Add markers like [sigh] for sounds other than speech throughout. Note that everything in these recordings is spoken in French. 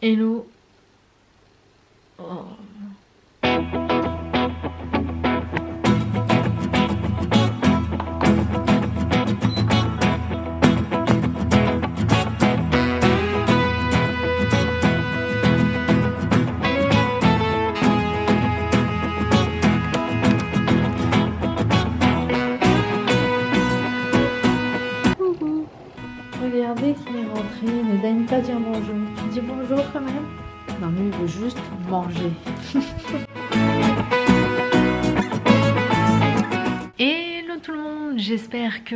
Hello.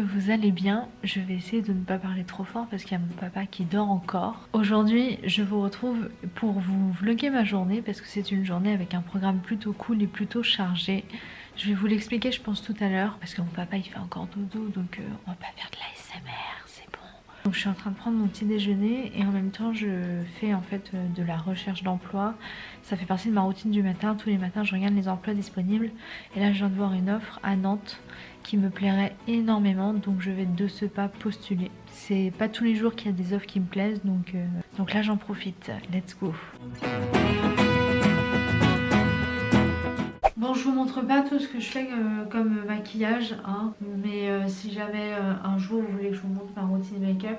Vous allez bien. Je vais essayer de ne pas parler trop fort parce qu'il y a mon papa qui dort encore. Aujourd'hui, je vous retrouve pour vous vlogger ma journée parce que c'est une journée avec un programme plutôt cool et plutôt chargé. Je vais vous l'expliquer je pense tout à l'heure parce que mon papa il fait encore dodo donc euh, on va pas faire de l'ASMR. Donc je suis en train de prendre mon petit déjeuner et en même temps je fais en fait euh, de la recherche d'emploi. Ça fait partie de ma routine du matin. Tous les matins je regarde les emplois disponibles et là je viens de voir une offre à Nantes qui me plairait énormément donc je vais de ce pas postuler. C'est pas tous les jours qu'il y a des offres qui me plaisent donc, euh, donc là j'en profite. Let's go Bon, je vous montre pas tout ce que je fais euh, comme maquillage, hein, mais euh, si jamais euh, un jour vous voulez que je vous montre ma routine make-up,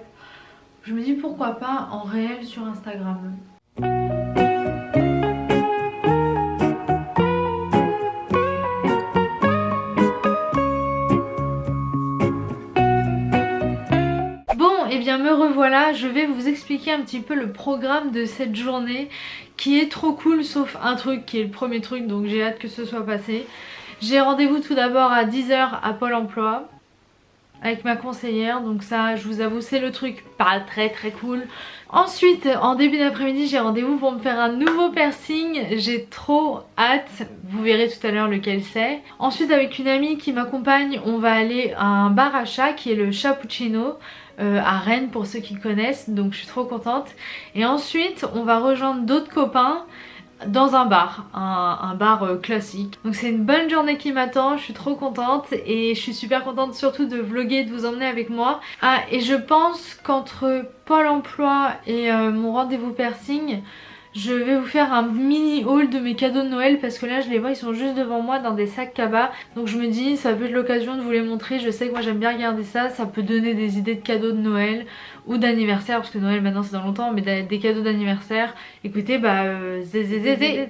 je me dis pourquoi pas en réel sur Instagram. Revoilà, je vais vous expliquer un petit peu le programme de cette journée qui est trop cool sauf un truc qui est le premier truc donc j'ai hâte que ce soit passé. J'ai rendez-vous tout d'abord à 10h à Pôle emploi avec ma conseillère donc ça je vous avoue c'est le truc pas très très cool. Ensuite en début d'après-midi j'ai rendez-vous pour me faire un nouveau piercing, j'ai trop hâte, vous verrez tout à l'heure lequel c'est. Ensuite avec une amie qui m'accompagne on va aller à un bar à chat qui est le Chapuccino euh, à Rennes pour ceux qui connaissent donc je suis trop contente et ensuite on va rejoindre d'autres copains dans un bar, un, bar euh, classique. Donc c'est une bonne journée qui m'attend, je suis trop contente et je suis super contente surtout de vlogger, de vous emmener avec moi. Ah et je pense qu'entre Pôle emploi et euh, mon rendez-vous piercing, je vais vous faire un mini haul de mes cadeaux de Noël parce que là je les vois ils sont juste devant moi dans des sacs cabas donc je me dis ça peut être l'occasion de vous les montrer je sais que moi j'aime bien regarder ça ça peut donner des idées de cadeaux de Noël ou d'anniversaire parce que Noël maintenant c'est dans longtemps mais des cadeaux d'anniversaire écoutez bah euh, zé zé zé zé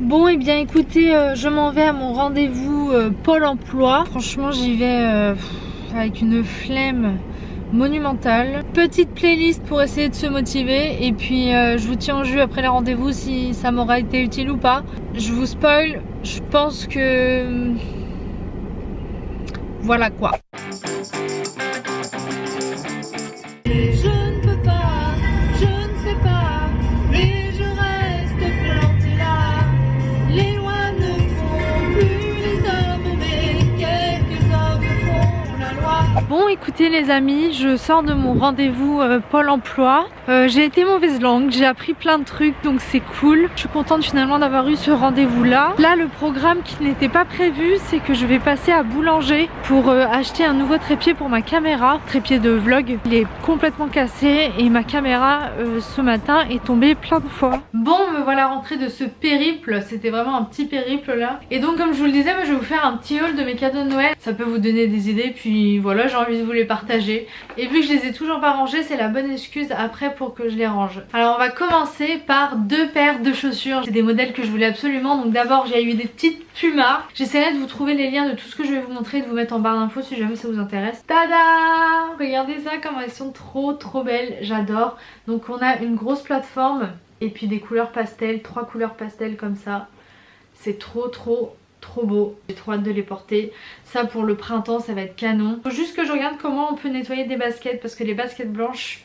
Bon et eh bien écoutez, euh, je m'en vais à mon rendez-vous euh, Pôle emploi. Franchement j'y vais euh, avec une flemme monumentale. Petite playlist pour essayer de se motiver et puis je vous tiens en jus après le rendez-vous si ça m'aura été utile ou pas. Je vous spoil, je pense que... Voilà quoi. Écoutez les amis, je sors de mon rendez-vous euh, Pôle emploi. Euh, j'ai été mauvaise langue, j'ai appris plein de trucs donc c'est cool. Je suis contente finalement d'avoir eu ce rendez-vous là. Là le programme qui n'était pas prévu c'est que je vais passer à Boulanger pour euh, acheter un nouveau trépied pour ma caméra. Trépied de vlog, il est complètement cassé et ma caméra ce matin est tombée plein de fois. Bon me voilà rentrée de ce périple, c'était vraiment un petit périple là. Et donc comme je vous le disais, je vais vous faire un petit haul de mes cadeaux de Noël. Ça peut vous donner des idées puis voilà j'ai envie de vous les partager. Et vu que je les ai toujours pas rangés, c'est la bonne excuse après pour que je les range. Alors on va commencer par deux paires de chaussures. C'est des modèles que je voulais absolument. Donc d'abord j'ai eu des petites Puma. J'essaierai de vous trouver les liens de tout ce que je vais vous montrer de vous mettre en barre d'infos si jamais ça vous intéresse. Tada Regardez ça comme elles sont trop trop belles. J'adore. Donc on a une grosse plateforme et puis des couleurs pastel. Trois couleurs pastel comme ça. C'est trop trop trop beau, j'ai trop hâte de les porter. Ça pour le printemps ça va être canon. Faut juste que je regarde comment on peut nettoyer des baskets parce que les baskets blanches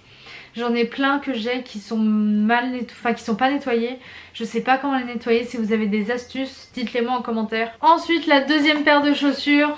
J'en ai plein que j'ai qui sont mal enfin qui sont pas nettoyées. Je sais pas comment les nettoyer. Si vous avez des astuces, dites-les moi en commentaire. Ensuite, la deuxième paire de chaussures.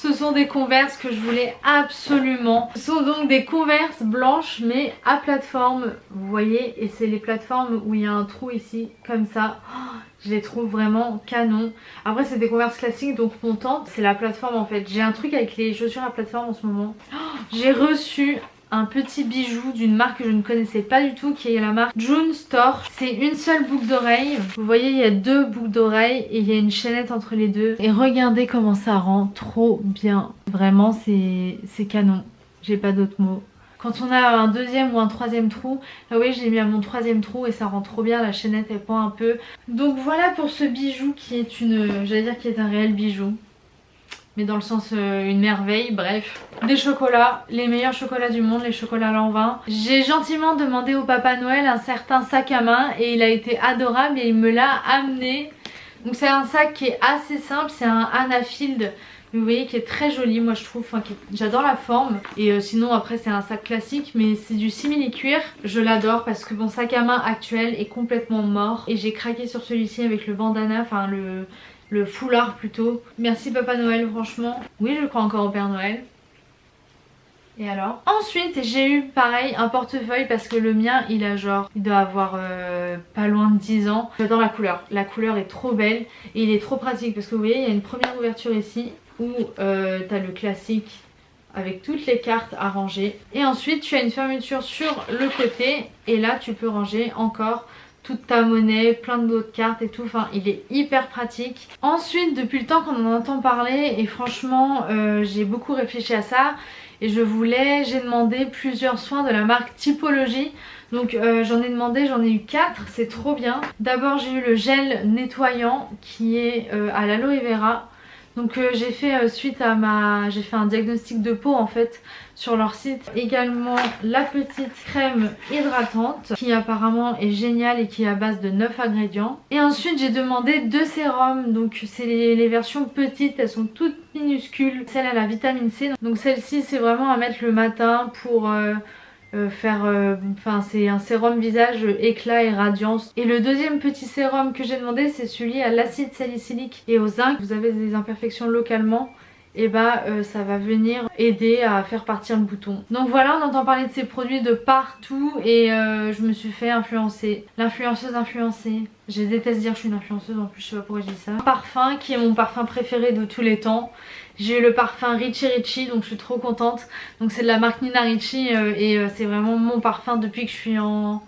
Ce sont des converses que je voulais absolument. Ce sont donc des converses blanches mais à plateforme, vous voyez, et c'est les plateformes où il y a un trou ici, comme ça. Oh, je les trouve vraiment canon. Après c'est des converses classiques donc contente, c'est la plateforme en fait. J'ai un truc avec les chaussures à plateforme en ce moment. Oh, j'ai reçu un petit bijou d'une marque que je ne connaissais pas du tout qui est la marque June Store. C'est une seule boucle d'oreille. Vous voyez il y a deux boucles d'oreille et il y a une chaînette entre les deux. Et regardez comment ça rend trop bien. Vraiment c'est canon. J'ai pas d'autres mots. Quand on a un deuxième ou un troisième trou, ah oui j'ai mis à mon troisième trou et ça rend trop bien, la chaînette elle pend un peu. Donc voilà pour ce bijou qui est une, j'allais dire qui est un réel bijou mais dans le sens euh, une merveille, bref. Des chocolats, les meilleurs chocolats du monde, les chocolats Lanvin. J'ai gentiment demandé au Papa Noël un certain sac à main et il a été adorable et il me l'a amené. Donc c'est un sac qui est assez simple, c'est un Anna Field vous voyez qui est très joli moi je trouve, enfin, j'adore la forme et euh, sinon après c'est un sac classique mais c'est du simili cuir, je l'adore parce que mon sac à main actuel est complètement mort et j'ai craqué sur celui-ci avec le bandana, enfin le, le foulard plutôt. Merci Papa Noël franchement. Oui je crois encore au Père Noël. Et alors? Ensuite j'ai eu pareil un portefeuille parce que le mien il a genre, il doit avoir euh, pas loin de 10 ans. J'adore la couleur, la couleur est trop belle et il est trop pratique parce que vous voyez il y a une première ouverture ici où euh, t'as le classique avec toutes les cartes à ranger. Et ensuite tu as une fermeture sur le côté et là tu peux ranger encore toute ta monnaie, plein d'autres cartes et tout. Enfin, il est hyper pratique. Ensuite, depuis le temps qu'on en entend parler, et franchement, euh, j'ai beaucoup réfléchi à ça. Et je voulais, j'ai demandé plusieurs soins de la marque Typologie. Donc euh, j'en ai demandé, j'en ai eu 4, c'est trop bien. D'abord j'ai eu le gel nettoyant qui est euh, à l'aloe vera. Donc euh, j'ai fait euh, suite à ma... j'ai fait un diagnostic de peau en fait sur leur site. Également la petite crème hydratante qui apparemment est géniale et qui est à base de 9 ingrédients. Et ensuite j'ai demandé deux sérums, donc c'est les, versions petites, elles sont toutes minuscules. Celle à la vitamine C, donc celle-ci c'est vraiment à mettre le matin pour... Euh, euh, faire euh, enfin c'est un sérum visage éclat et radiance. Et le deuxième petit sérum que j'ai demandé c'est celui à l'acide salicylique et au zinc. Vous avez des imperfections localement et bah euh, ça va venir aider à faire partir le bouton. Donc voilà on entend parler de ces produits de partout et euh, je me suis fait influencer. L'influenceuse influencée. Je déteste dire que je suis une influenceuse en plus je sais pas pourquoi je dis ça. parfum qui est mon parfum préféré de tous les temps. J'ai eu le parfum Richie Richie donc je suis trop contente. Donc c'est de la marque Nina Richie euh, et c'est vraiment mon parfum depuis que je suis en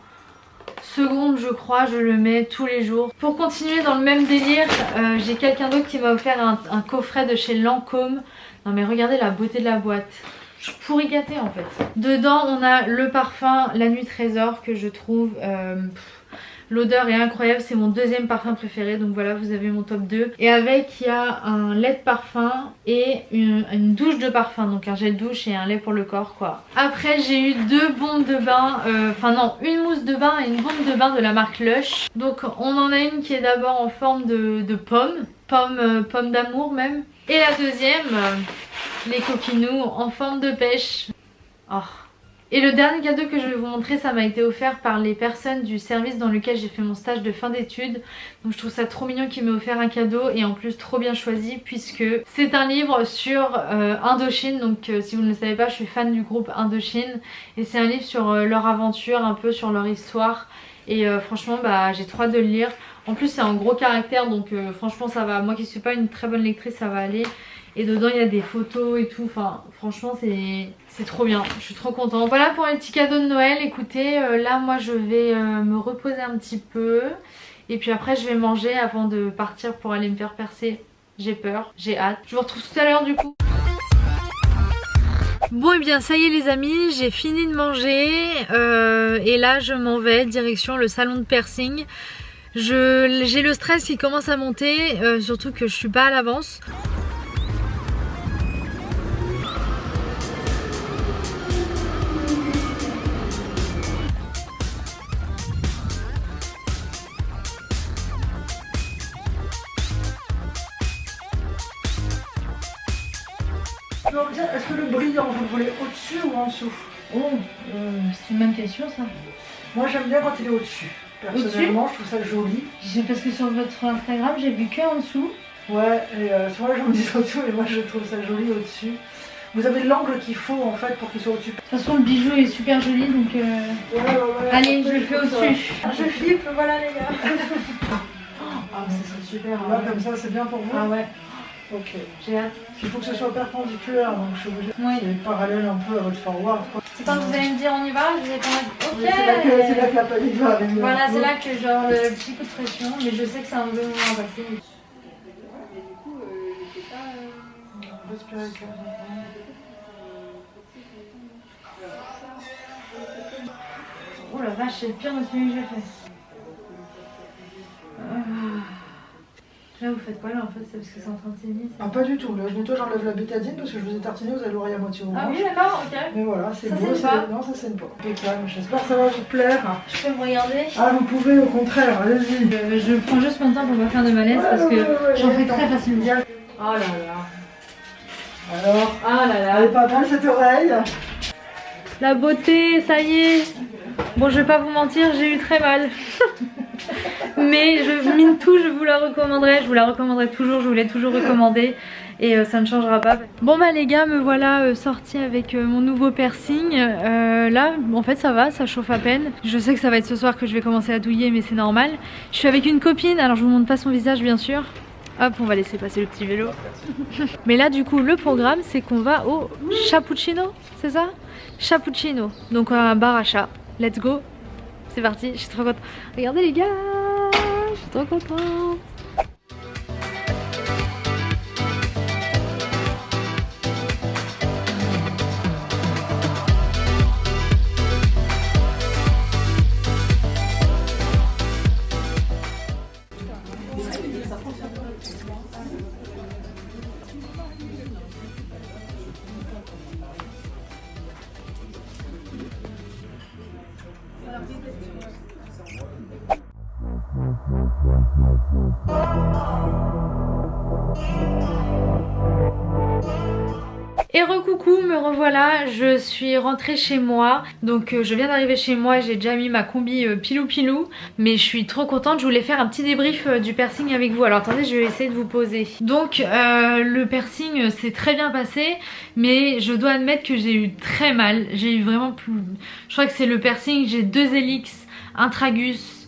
seconde je crois je le mets tous les jours. Pour continuer dans le même délire euh, j'ai quelqu'un d'autre qui m'a offert un, coffret de chez Lancôme. Non mais regardez la beauté de la boîte. Je pourrais gâter en fait. Dedans on a le parfum La Nuit Trésor que je trouve euh, L'odeur est incroyable, c'est mon deuxième parfum préféré. Donc voilà, vous avez mon top 2. Et avec, il y a un lait de parfum et une, douche de parfum. Donc un gel douche et un lait pour le corps quoi. Après, j'ai eu deux bombes de bain. Euh, enfin non, une mousse de bain et une bombe de bain de la marque Lush. Donc on en a une qui est d'abord en forme de, pomme. Pomme, euh, pomme d'amour même. Et la deuxième, euh, les coquinous en forme de pêche. Oh, et le dernier cadeau que je vais vous montrer, ça m'a été offert par les personnes du service dans lequel j'ai fait mon stage de fin d'études. Donc je trouve ça trop mignon qu'ils m'aient offert un cadeau et en plus trop bien choisi puisque c'est un livre sur euh, Indochine. Donc euh, si vous ne le savez pas, je suis fan du groupe Indochine et c'est un livre sur euh, leur aventure, un peu sur leur histoire. Et franchement, bah, j'ai trop hâte de le lire. En plus c'est un gros caractère donc franchement ça va. Moi qui suis pas une très bonne lectrice, ça va aller. Et dedans il y a des photos et tout. Enfin franchement c'est trop bien. Je suis trop contente. Voilà pour les petits cadeaux de Noël. Écoutez euh, là moi je vais euh, me reposer un petit peu. Et puis après je vais manger avant de partir pour aller me faire percer. J'ai peur, j'ai hâte. Je vous retrouve tout à l'heure du coup. Bon et eh bien ça y est les amis, j'ai fini de manger euh, et là je m'en vais direction le salon de piercing. J'ai le stress qui commence à monter, surtout que je suis pas à l'avance. C'est une bonne question ça. Moi j'aime bien quand il est au-dessus. Personnellement, je trouve ça joli. Parce que sur votre Instagram, j'ai vu que en dessous. Ouais, et euh, vrai, j'en dis au-dessous, mais moi je trouve ça joli au-dessus. Vous avez l'angle qu'il faut en fait pour qu'il soit au-dessus. De toute façon, le bijou est super joli donc. Euh... Ouais, ouais, ouais. Allez, je le fais au-dessus. Je flippe, voilà les gars. [laughs] Ah, ça serait super. Là, comme ça, c'est bien pour vous Ah ouais, Ok. j'ai hâte. Il faut que ce soit perpendiculaire, donc je suis obligée. Oui. C'est parallèle un peu à votre forward. C'est quand vous allez me dire on y va, je vais pas Oui, C'est là, que- c'est là Ok que la panique va arriver. Voilà, c'est là que genre le petit coup de pression, mais je sais que c'est un bon moment à passer. Respirez clairement. Oh la vache, c'est le pire de celui que j'ai fait. Là, vous faites quoi là en fait C'est parce que c'est en train de saigner Ah, pas du tout. Là, je nettoie, j'enlève la bétadine parce que je vous ai tartiné, vous avez l'oreille à moitié Ah orange. oui, d'accord, ok. Mais voilà, c'est Ça beau. pas Non, ça saigne pas. Impeccable. J'espère que ça va vous plaire. Je peux me regarder? Ah, vous pouvez, au contraire, allez-y. Euh, Je prends juste mon temps pour pas faire de malaise parce que Ouais, ouais, ouais, j'en fais très facilement. Oh là là. Alors, Ah là là. elle est pas mal cette oreille. La beauté, ça y est. Bon, je vais pas vous mentir, j'ai eu très mal. [laughs] Mais je mine tout, je vous la recommanderai. Je vous la recommanderai toujours, je vous l'ai toujours recommandé. Et euh, ça ne changera pas. Bon bah les gars, me voilà euh, sortie avec euh, mon nouveau piercing. Là, en fait ça va, ça chauffe à peine. Je sais que ça va être ce soir que je vais commencer à douiller, mais c'est normal. Je suis avec une copine, alors je vous montre pas son visage bien sûr. Hop, on va laisser passer le petit vélo. [laughs] mais là du coup, le programme, c'est qu'on va au Chapuccino, c'est ça? Chapuccino, donc un bar à chat. Let's go C'est parti, je suis trop contente. Regardez les gars Je suis trop contente Thank you. Et recoucou, me revoilà, je suis rentrée chez moi, donc euh, je viens d'arriver chez moi, j'ai déjà mis ma combi euh, pilou pilou, mais je suis trop contente, je voulais faire un petit débrief euh, du piercing avec vous, alors attendez je vais essayer de vous poser. Donc le piercing s'est très bien passé, mais je dois admettre que j'ai eu très mal, j'ai eu vraiment plus... Je crois que c'est le piercing, j'ai deux hélix, un tragus,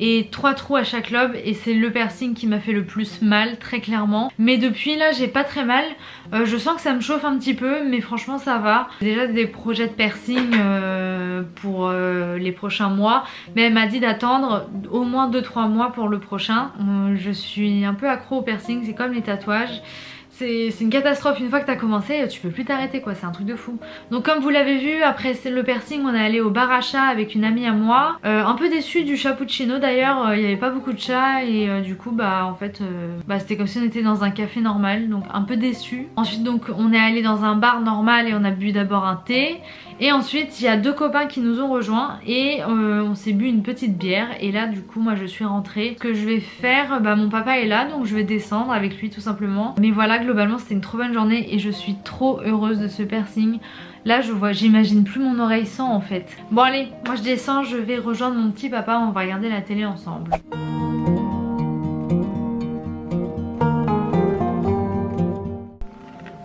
et trois trous à chaque lobe et c'est le piercing qui m'a fait le plus mal très clairement. Mais depuis là j'ai pas très mal. Euh, je sens que ça me chauffe un petit peu mais franchement ça va. Déjà des projets de piercing euh, pour euh, les prochains mois. Mais elle m'a dit d'attendre au moins 2-3 mois pour le prochain. Je suis un peu accro au piercing c'est comme les tatouages c'est une catastrophe, une fois que t'as commencé, tu peux plus t'arrêter quoi, c'est un truc de fou. Donc comme vous l'avez vu, après le piercing, on est allé au bar à chat avec une amie à moi. Euh, un peu déçue du cappuccino d'ailleurs, euh, il y avait pas beaucoup de chats et euh, du coup bah en fait bah, c'était comme si on était dans un café normal, donc un peu déçue. Ensuite donc on est allé dans un bar normal et on a bu d'abord un thé. Et ensuite il y a deux copains qui nous ont rejoints et on s'est bu une petite bière. Et là du coup moi je suis rentrée. Ce que je vais faire, bah mon papa est là donc je vais descendre avec lui tout simplement. Mais voilà c'était une trop bonne journée et je suis trop heureuse de ce piercing. Là je vois, j'imagine plus mon oreille sans en fait. Bon allez, moi je descends, je vais rejoindre mon petit papa, on va regarder la télé ensemble.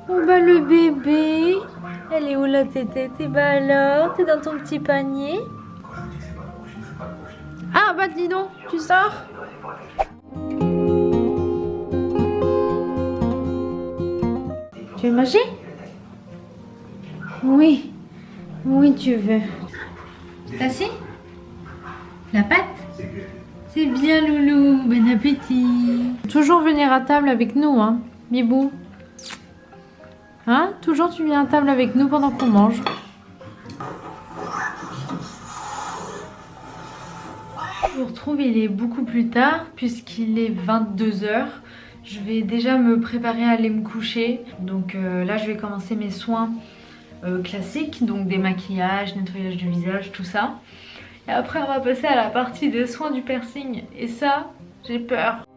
Oh bah le bébé Elle est où la tétette? Et bah alors T'es dans ton petit panier Ah bah dis donc, tu sors? Tu veux manger? Oui. Oui tu veux. T'as assis La pâte? C'est bien loulou, bon appétit Toujours venir à table avec nous hein, Bibou Hein? Toujours tu viens à table avec nous pendant qu'on mange. Je vous retrouve, il est beaucoup plus tard puisqu'il est 22h. Je vais déjà me préparer à aller me coucher. Donc euh, là, je vais commencer mes soins euh, classiques, donc démaquillage, nettoyage du visage, tout ça. Et après, on va passer à la partie des soins du piercing. Et ça, j'ai peur.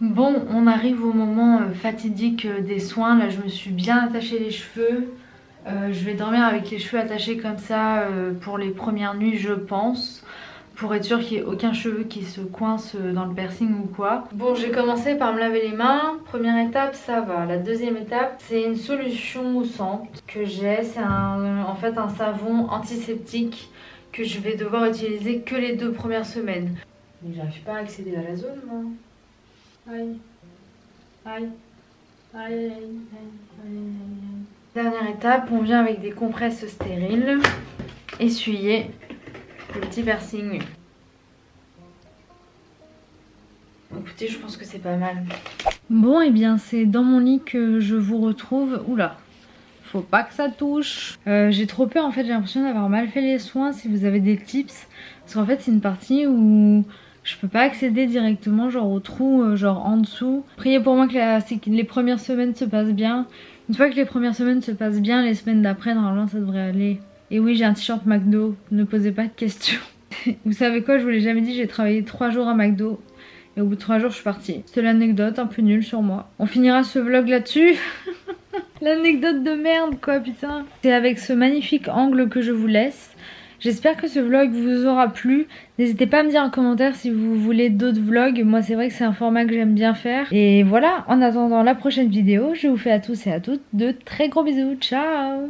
Bon, on arrive au moment euh, fatidique des soins. Là, je me suis bien attaché les cheveux. Euh, je vais dormir avec les cheveux attachés comme ça euh, pour les premières nuits je pense pour être sûr qu'il n'y ait aucun cheveu qui se coince dans le piercing ou quoi. Bon j'ai commencé par me laver les mains, première étape ça va. La deuxième étape c'est une solution moussante que j'ai, c'est en fait un savon antiseptique que je vais devoir utiliser que les deux premières semaines. Mais j'arrive pas à accéder à la zone moi. Aïe. Aïe. Aïe, aïe, aïe, Dernière étape, on vient avec des compresses stériles, essuyer le petit piercing. Écoutez, je pense que c'est pas mal. Bon, et eh bien c'est dans mon lit que je vous retrouve. Oula, faut pas que ça touche. Euh, j'ai trop peur en fait, j'ai l'impression d'avoir mal fait les soins si vous avez des tips. Parce qu'en fait c'est une partie où je peux pas accéder directement genre au trou euh, genre en dessous. Priez pour moi que, les premières semaines se passent bien. Une fois que les premières semaines se passent bien, les semaines d'après normalement ça devrait aller. Et oui j'ai un t-shirt McDo, ne posez pas de questions. [laughs] vous savez quoi, je vous l'ai jamais dit, j'ai travaillé 3 jours à McDo. Et au bout de 3 jours je suis partie. C'est l'anecdote un peu nulle sur moi. On finira ce vlog là-dessus. [laughs] L'anecdote de merde quoi putain. C'est avec ce magnifique angle que je vous laisse. J'espère que ce vlog vous aura plu. N'hésitez pas à me dire en commentaire si vous voulez d'autres vlogs. Moi c'est vrai que c'est un format que j'aime bien faire. Et voilà, en attendant la prochaine vidéo, je vous fais à tous et à toutes de très gros bisous. Ciao